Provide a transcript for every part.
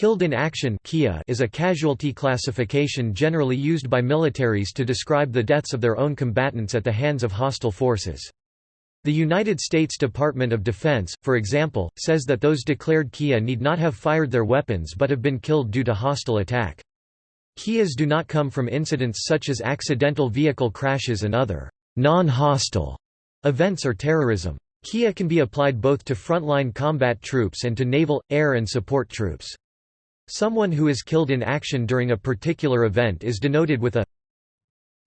Killed in action is a casualty classification generally used by militaries to describe the deaths of their own combatants at the hands of hostile forces. The United States Department of Defense, for example, says that those declared KIA need not have fired their weapons but have been killed due to hostile attack. KIAs do not come from incidents such as accidental vehicle crashes and other non-hostile events or terrorism. KIA can be applied both to frontline combat troops and to naval, air and support troops. Someone who is killed in action during a particular event is denoted with a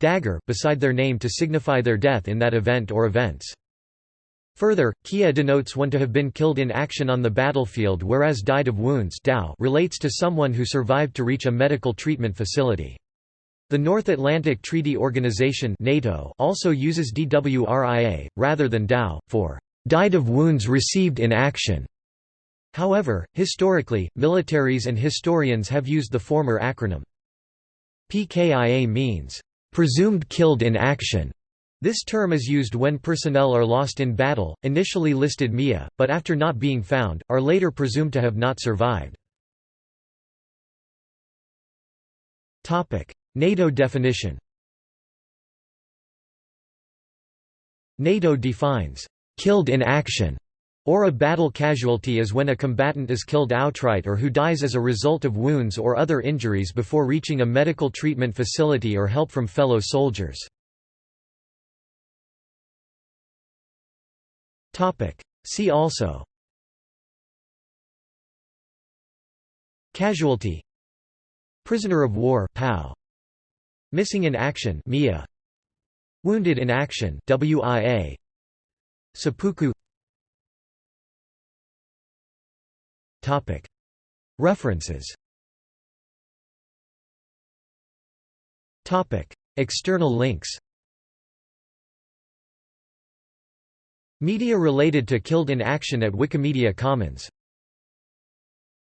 dagger beside their name to signify their death in that event or events. Further, Kia denotes one to have been killed in action on the battlefield whereas died of wounds relates to someone who survived to reach a medical treatment facility. The North Atlantic Treaty Organization NATO also uses DWRIA, rather than DOW, for "...died of wounds received in action." However, historically, militaries and historians have used the former acronym. PKIA means, "...presumed killed in action." This term is used when personnel are lost in battle, initially listed MIA, but after not being found, are later presumed to have not survived. NATO definition NATO defines, "...killed in action." Or a battle casualty is when a combatant is killed outright or who dies as a result of wounds or other injuries before reaching a medical treatment facility or help from fellow soldiers. See also. Casualty. Prisoner of war POW Missing in action MIA Wounded in action WIA Seppuku References. External links. Media related to Killed in Action at Wikimedia Commons